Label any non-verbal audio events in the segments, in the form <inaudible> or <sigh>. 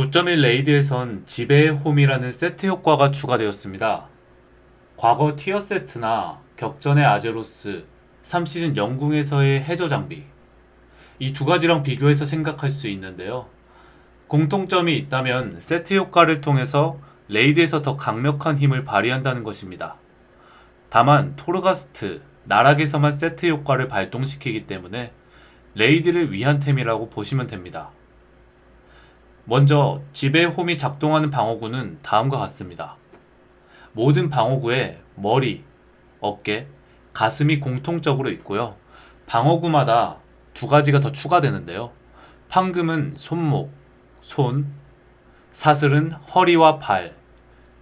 9.1 레이드에선 지배의 홈이라는 세트 효과가 추가되었습니다. 과거 티어 세트나 격전의 아제로스, 3시즌 영궁에서의 해저 장비 이 두 가지랑 비교해서 생각할 수 있는데요. 공통점이 있다면 세트 효과를 통해서 레이드에서 더 강력한 힘을 발휘한다는 것입니다. 다만 토르가스트, 나락에서만 세트 효과를 발동시키기 때문에 레이드를 위한 템이라고 보시면 됩니다. 먼저 지배 홈이 작동하는 방어구는 다음과 같습니다. 모든 방어구에 머리, 어깨, 가슴이 공통적으로 있고요. 방어구마다 두 가지가 더 추가되는데요. 황금은 손목, 손, 사슬은 허리와 발,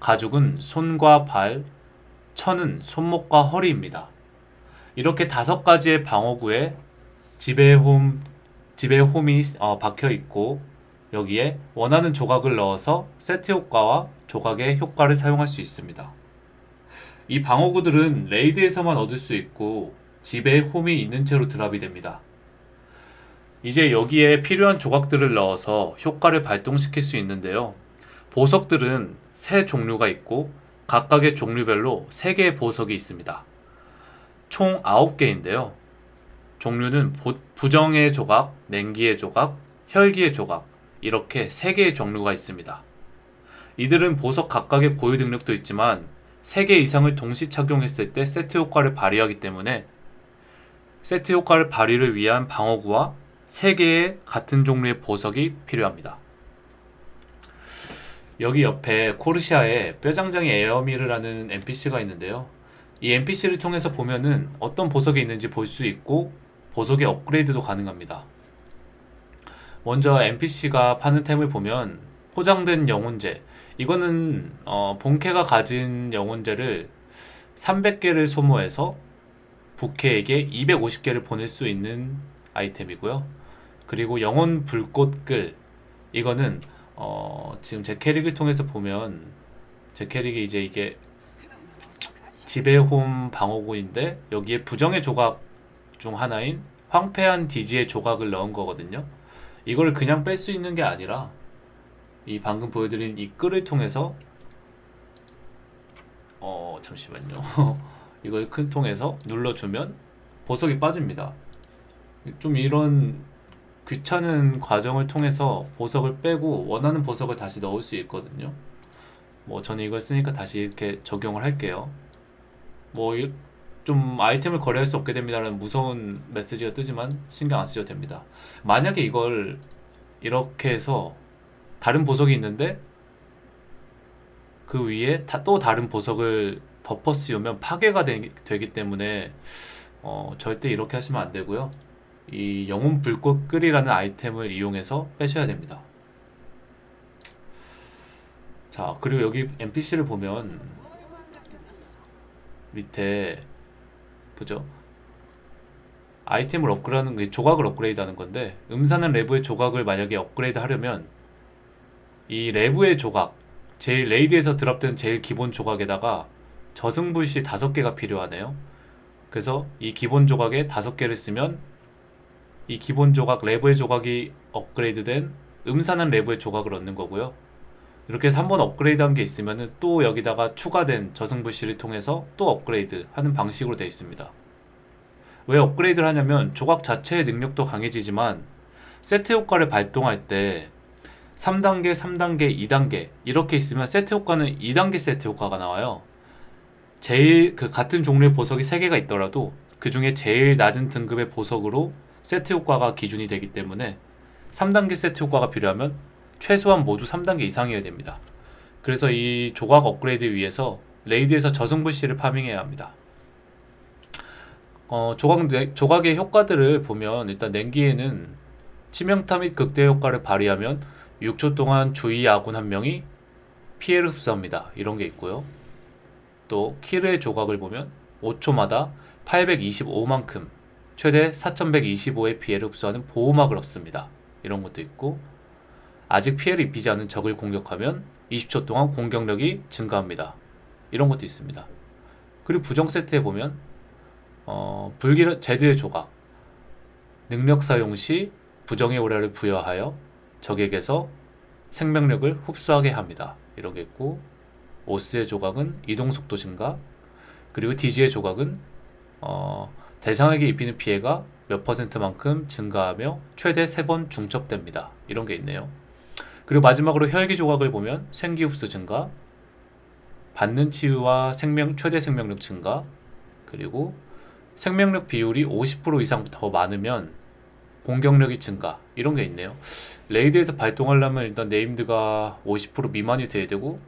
가죽은 손과 발, 천은 손목과 허리입니다. 이렇게 다섯 가지의 방어구에 지배홈, 지배홈이 어, 박혀 있고 여기에 원하는 조각을 넣어서 세트 효과와 조각의 효과를 사용할 수 있습니다. 이 방어구들은 레이드에서만 얻을 수 있고 집에 홈이 있는 채로 드랍이 됩니다. 이제 여기에 필요한 조각들을 넣어서 효과를 발동시킬 수 있는데요. 보석들은 세 종류가 있고 각각의 종류별로 3개의 보석이 있습니다. 총 9개인데요. 종류는 부정의 조각, 냉기의 조각, 혈기의 조각 이렇게 3개의 종류가 있습니다. 이들은 보석 각각의 고유 능력도 있지만 3개 이상을 동시 착용했을 때 세트 효과를 발휘하기 때문에 세트 효과를 발휘를 위한 방어구와 3개의 같은 종류의 보석이 필요합니다. 여기 옆에 코르시아에 뼈장장이 에어미르라는 NPC가 있는데요. 이 NPC를 통해서 보면은 어떤 보석이 있는지 볼 수 있고 보석의 업그레이드도 가능합니다. 먼저 NPC가 파는 템을 보면 포장된 영혼제 이거는 어, 본캐가 가진 영혼제를 300개를 소모해서 부캐에게 250개를 보낼 수 있는 아이템이고요. 그리고 영혼 불꽃끌 이거는 어, 지금 제 캐릭을 통해서 보면 제 캐릭이 이제 이게 지배홈 방어구인데 여기에 부정의 조각 중 하나인 황폐한 디지의 조각을 넣은 거거든요. 이걸 그냥 뺄 수 있는 게 아니라 이 방금 보여드린 이 끌을 통해서 어 잠시만요. <laughs> 이걸 큰 통해서 눌러주면 보석이 빠집니다. 좀 이런 귀찮은 과정을 통해서 보석을 빼고 원하는 보석을 다시 넣을 수 있거든요 뭐 저는 이걸 쓰니까 다시 이렇게 적용을 할게요 뭐 좀 아이템을 거래할 수 없게 됩니다라는 무서운 메시지가 뜨지만 신경 안 쓰셔도 됩니다. 만약에 이걸 이렇게 해서 다른 보석이 있는데 그 위에 또 다른 보석을 덮어 씌우면 파괴가 되, 기 때문에 어, 절대 이렇게 하시면 안 되고요. 이 영혼 불꽃 끓이라는 아이템을 이용해서 빼셔야 됩니다. 자 그리고 여기 NPC를 보면 밑에 보죠 아이템을 업그레이드하는 게 조각을 업그레이드 하는 건데 음사는 레브의 조각을 만약에 업그레이드 하려면 이 레브의 조각 제일 레이드에서 드랍된 제일 기본 조각에다가 저승불씨 다섯 개가 필요하네요 그래서 이 기본 조각에 다섯 개를 쓰면 이 기본 조각 레브의 조각이 업그레이드된 음산한 레브의 조각을 얻는 거고요. 이렇게 해서 한 번 업그레이드 한 게 있으면 또 여기다가 추가된 저승불씨를 통해서 또 업그레이드 하는 방식으로 되어 있습니다. 왜 업그레이드를 하냐면 조각 자체의 능력도 강해지지만 세트 효과를 발동할 때 3단계, 3단계, 2단계 이렇게 있으면 세트 효과는 2단계 세트 효과가 나와요. 제일 그 같은 종류의 보석이 3개가 있더라도 그 중에 제일 낮은 등급의 보석으로 세트 효과가 기준이 되기 때문에 3단계 세트 효과가 필요하면 최소한 모두 3단계 이상이어야 됩니다. 그래서 이 조각 업그레이드 위해서 레이드에서 저승불씨를 파밍해야 합니다. 어, 조각, 조각의 효과들을 보면 일단 냉기에는 치명타 및 극대 효과를 발휘하면 6초 동안 주위 아군 한 명이 피해를 흡수합니다. 이런 게 있고요. 또 키르의 조각을 보면 5초마다 825만큼 최대 4125의 피해를 흡수하는 보호막을 얻습니다. 이런 것도 있고 아직 피해를 입히지 않은 적을 공격하면 20초 동안 공격력이 증가합니다. 이런 것도 있습니다. 그리고 부정 세트에 보면 어, 불길 제드의 조각 능력 사용 시 부정의 오라를 부여하여 적에게서 생명력을 흡수하게 합니다. 이런 게 있고 오스의 조각은 이동 속도 증가 그리고 디지의 조각은 어, 대상에게 입히는 피해가 몇 퍼센트만큼 증가하며 최대 3번 중첩됩니다. 이런 게 있네요. 그리고 마지막으로 혈기 조각을 보면 생기 흡수 증가, 받는 치유와 생명 최대 생명력 증가, 그리고 생명력 비율이 50% 이상 더 많으면 공격력이 증가 이런 게 있네요. 레이드에서 발동하려면 일단 네임드가 50% 미만이 돼야 되고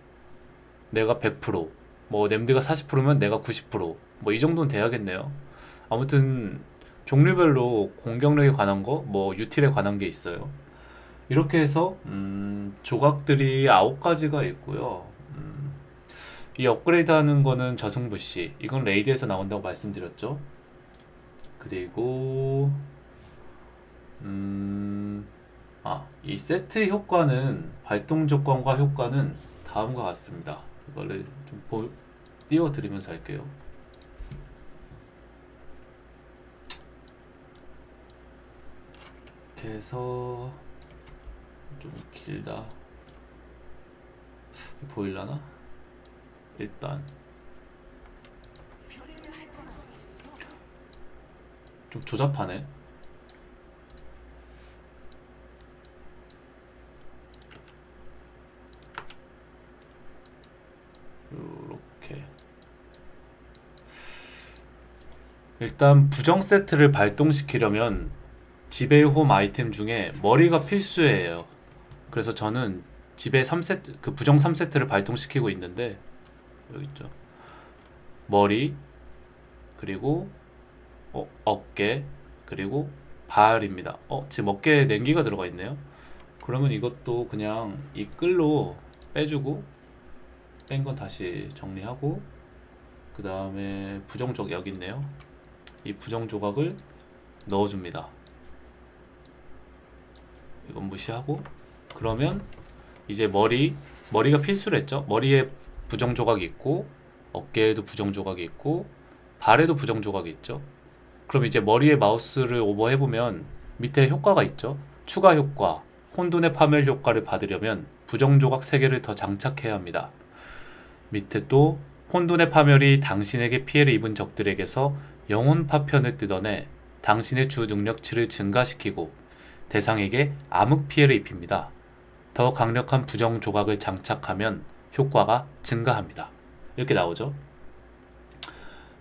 내가 100%, 뭐 네임드가 40%면 내가 90%, 뭐 이 정도는 돼야겠네요. 아무튼 종류별로 공격력에 관한 거, 뭐 유틸에 관한 게 있어요. 이렇게 해서 음, 조각들이 9가지가 있고요. 음, 이 업그레이드 하는 거는 저승불씨. 이건 레이드에서 나온다고 말씀드렸죠. 그리고 음, 아, 이 세트 효과는 발동 조건과 효과는 다음과 같습니다. 이거를 좀 보, 띄워드리면서 할게요. 이렇게 해서 좀 길다. 보일라나? 일단 좀 조잡하네. 요렇게 일단 부정 세트를 발동시키려면 지배의 홈 아이템 중에 머리가 필수예요. 그래서 저는 지배 3세트 그 부정 3세트를 발동시키고 있는데 여기 있죠. 머리 그리고 어, 어깨 그리고 발입니다. 어, 지금 어깨에 냉기가 들어가 있네요. 그러면 이것도 그냥 이 끌로 빼주고 뺀 건 다시 정리하고 그 다음에 부정적 여기 있네요. 이 부정 조각을 넣어줍니다. 이건 무시하고 그러면 이제 머리 머리가 필수랬죠. 머리에 부정 조각이 있고 어깨에도 부정 조각이 있고 발에도 부정 조각이 있죠. 그럼 이제 머리에 마우스를 오버해 보면 밑에 효과가 있죠. 추가 효과, 혼돈의 파멸 효과를 받으려면 부정 조각 3개를 더 장착해야 합니다. 밑에 또 혼돈의 파멸이 당신에게 피해를 입은 적들에게서 영혼 파편을 뜯어내 당신의 주 능력치를 증가시키고 대상에게 암흑 피해를 입힙니다. 더 강력한 부정 조각을 장착하면 효과가 증가합니다. 이렇게 나오죠.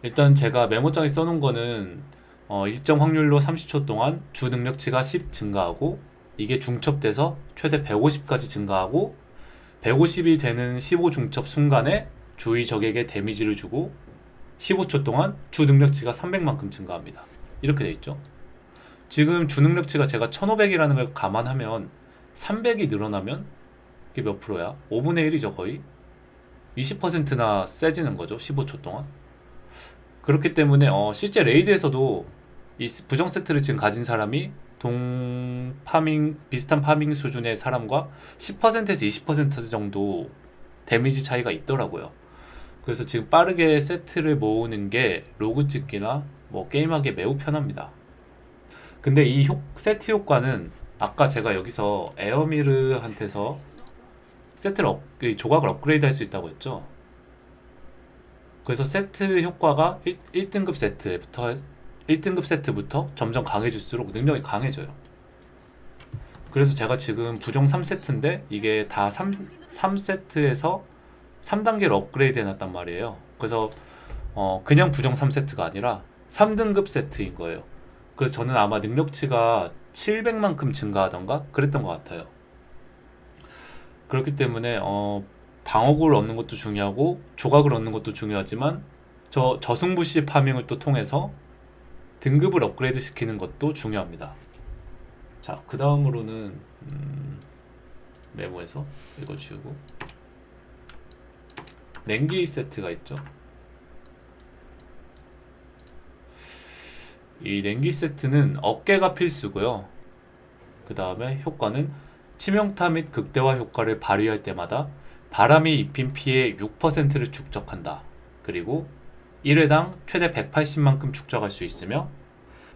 일단 제가 메모장에 써놓은 거는 어, 일정 확률로 30초 동안 주 능력치가 10 증가하고 이게 중첩돼서 최대 150까지 증가하고 150이 되는 15 중첩 순간에 주의 적에게 데미지를 주고 15초 동안 주 능력치가 300만큼 증가합니다. 이렇게 돼 있죠. 지금 주 능력치가 제가 1500이라는 걸 감안하면 300이 늘어나면 이게 몇 프로야? 5분의 1이죠 거의 20%나 세지는 거죠 15초 동안 그렇기 때문에 어, 실제 레이드에서도 이 부정 세트를 지금 가진 사람이 동 파밍 비슷한 파밍 수준의 사람과 10%에서 20% 정도 데미지 차이가 있더라고요. 그래서 지금 빠르게 세트를 모으는 게 로그 찍기나 뭐 게임하기에 매우 편합니다. 근데 이 효, 세트 효과는 아까 제가 여기서 에어미르한테서 세트를 업, 조각을 업그레이드 할 수 있다고 했죠. 그래서 세트 효과가 1, 등급 세트부터 1등급 세트부터 점점 강해질수록 능력이 강해져요. 그래서 제가 지금 부정 3세트인데 이게 다 3, 3세트에서 3단계로 업그레이드 해놨단 말이에요. 그래서 어, 그냥 부정 3세트가 아니라 3등급 세트인 거예요. 그래서 저는 아마 능력치가 700만큼 증가하던가 그랬던 것 같아요. 그렇기 때문에 어, 방어구를 얻는 것도 중요하고 조각을 얻는 것도 중요하지만 저 저승부시 파밍을 또 통해서 등급을 업그레이드 시키는 것도 중요합니다. 자, 그 다음으로는 음, 메모에서 지우고 냉기 세트가 있죠. 이 냉기 세트는 어깨가 필수고요. 그 다음에 효과는 치명타 및 극대화 효과를 발휘할 때마다 바람이 입힌 피해 6%를 축적한다. 그리고 1회당 최대 180만큼 축적할 수 있으며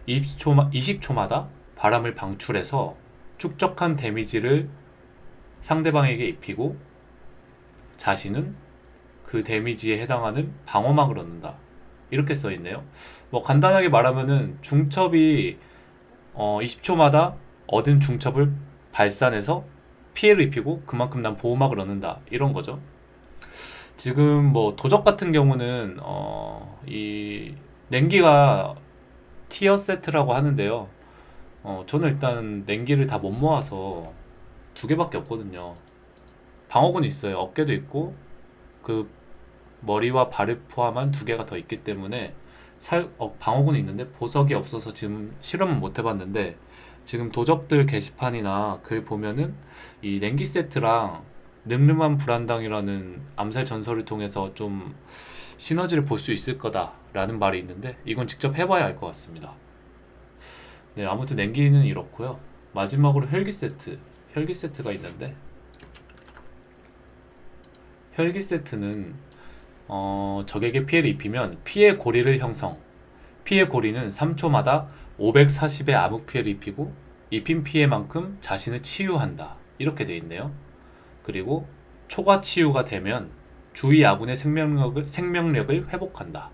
20초, 20초마다 바람을 방출해서 축적한 데미지를 상대방에게 입히고 자신은 그 데미지에 해당하는 방어막을 얻는다. 이렇게 써 있네요. 뭐 간단하게 말하면은 중첩이 어 20초마다 얻은 중첩을 발산해서 피해를 입히고 그만큼 난 보호막을 얻는다. 이런 거죠. 지금 뭐 도적 같은 경우는 어 이 냉기가 티어 세트라고 하는데요. 어 저는 일단 냉기를 다 못 모아서 두 개밖에 없거든요. 방어군 있어요. 어깨도 있고 그 머리와 발을 포함한 두 개가 더 있기 때문에 살, 어, 방어군이 있는데 보석이 없어서 지금 실험은 못 해봤는데 지금 도적들 게시판이나 글 보면은 이 냉기 세트랑 늠름한 불안당이라는 암살 전설을 통해서 좀 시너지를 볼 수 있을 거다라는 말이 있는데 이건 직접 해봐야 알 것 같습니다. 네 아무튼 냉기는 이렇고요. 마지막으로 혈기 세트 혈기 세트가 있는데 혈기 세트는 어, 적에게 피해를 입히면 피해 고리를 형성. 피해 고리는 3초마다 540의 암흑 피해를 입히고 입힌 피해만큼 자신을 치유한다. 이렇게 되어 있네요. 그리고 초과 치유가 되면 주위 아군의 생명력을, 생명력을 회복한다.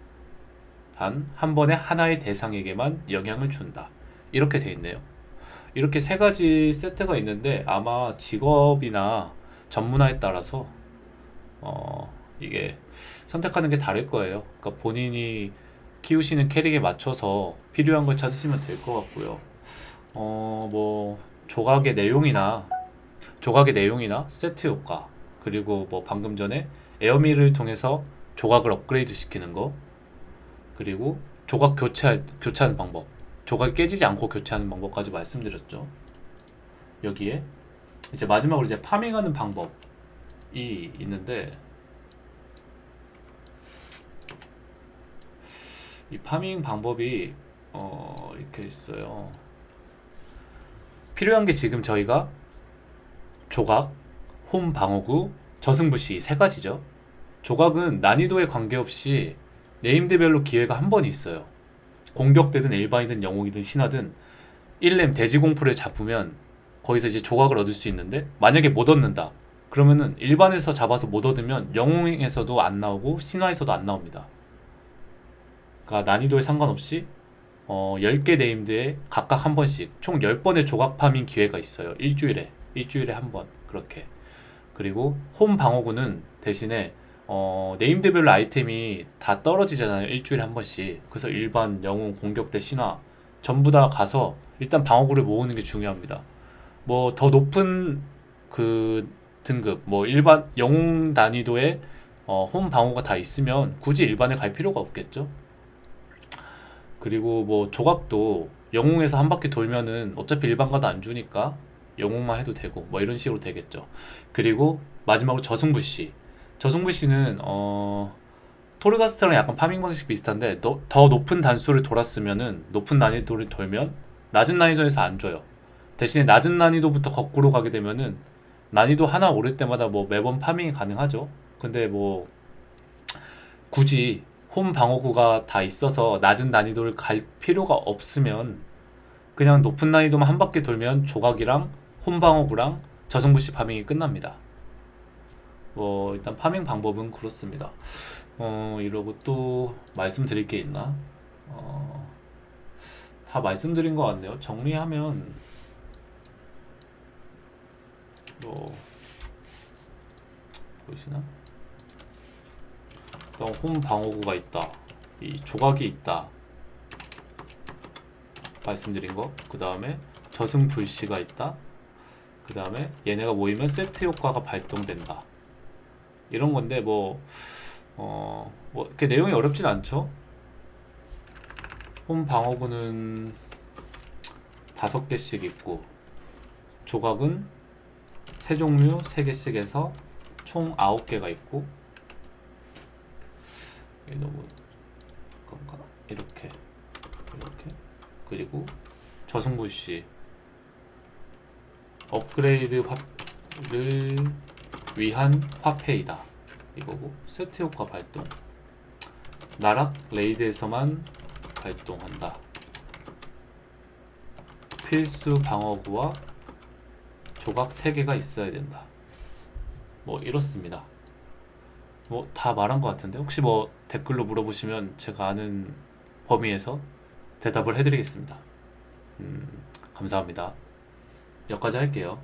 단 한 번에 하나의 대상에게만 영향을 준다. 이렇게 되어 있네요. 이렇게 세 가지 세트가 있는데 아마 직업이나 전문화에 따라서 어, 이게 선택하는 게 다를 거예요. 그러니까 본인이 키우시는 캐릭에 맞춰서 필요한 걸 찾으시면 될 것 같고요. 어, 뭐 조각의 내용이나 조각의 내용이나 세트 효과 그리고 뭐 방금 전에 에어미를 통해서 조각을 업그레이드 시키는 거 그리고 조각 교체 교체하는 방법 조각이 깨지지 않고 교체하는 방법까지 말씀드렸죠. 여기에 이제 마지막으로 이제 파밍하는 방법이 있는데 이 파밍 방법이 어 이렇게 있어요. 필요한 게 지금 저희가 조각, 홈 방어구, 저승부시 세 가지죠. 조각은 난이도에 관계없이 네임드별로 기회가 한 번 있어요. 공격대든 일반이든 영웅이든 신화든 1넴 돼지공포를 잡으면 거기서 이제 조각을 얻을 수 있는데 만약에 못 얻는다. 그러면은 일반에서 잡아서 못 얻으면 영웅에서도 안 나오고 신화에서도 안 나옵니다. 그러니까 난이도에 상관없이 어, 10개 네임드에 각각 한 번씩 총 10번의 조각 파밍 기회가 있어요. 일주일에. 일주일에 한 번. 그렇게. 그리고 홈 방어구는 대신에 어, 네임드별로 아이템이 다 떨어지잖아요. 일주일에 한 번씩. 그래서 일반, 영웅, 공격대, 신화 전부 다 가서 일단 방어구를 모으는 게 중요합니다. 뭐 더 높은 그 등급, 뭐 일반 영웅 난이도의 어, 홈 방어가 다 있으면 굳이 일반에 갈 필요가 없겠죠. 그리고 뭐 조각도 영웅에서 한 바퀴 돌면은 어차피 일반 가도 안 주니까 영웅만 해도 되고 뭐 이런 식으로 되겠죠. 그리고 마지막으로 저승부시. 저승부시는 어 토르가스트랑 약간 파밍 방식 비슷한데 더, 더 높은 단수를 돌았으면은 높은 난이도를 돌면 낮은 난이도에서 안 줘요. 대신에 낮은 난이도부터 거꾸로 가게 되면은 난이도 하나 오를 때마다 뭐 매번 파밍이 가능하죠. 근데 뭐 굳이 홈 방어구가 다 있어서 낮은 난이도를 갈 필요가 없으면 그냥 높은 난이도만 한 바퀴 돌면 조각이랑 홈 방어구랑 저승부시 파밍이 끝납니다. 뭐 일단 파밍 방법은 그렇습니다. 어 이러고 또 말씀드릴 게 있나? 어, 다 말씀드린 것 같네요. 정리하면 뭐 보이시나? 일단 홈 방어구가 있다. 이 조각이 있다. 말씀드린 거. 그 다음에 저승 불씨가 있다. 그 다음에 얘네가 모이면 세트 효과가 발동된다. 이런 건데 뭐 어, 뭐 이렇게 내용이 어렵진 않죠. 홈 방어구는 다섯 개씩 있고 조각은 세 종류 세 개씩 해서 총 아홉 개가 있고 이게 너무 건가? 이렇게 이렇게. 그리고 저승부시 업그레이드 화를 위한 화폐이다. 이거고 세트 효과 발동. 나락 레이드에서만 발동한다. 필수 방어구와 조각 3개가 있어야 된다. 뭐 이렇습니다. 뭐 다 말한 것 같은데 혹시 뭐 댓글로 물어보시면 제가 아는 범위에서 대답을 해드리겠습니다. 음, 감사합니다. 여기까지 할게요.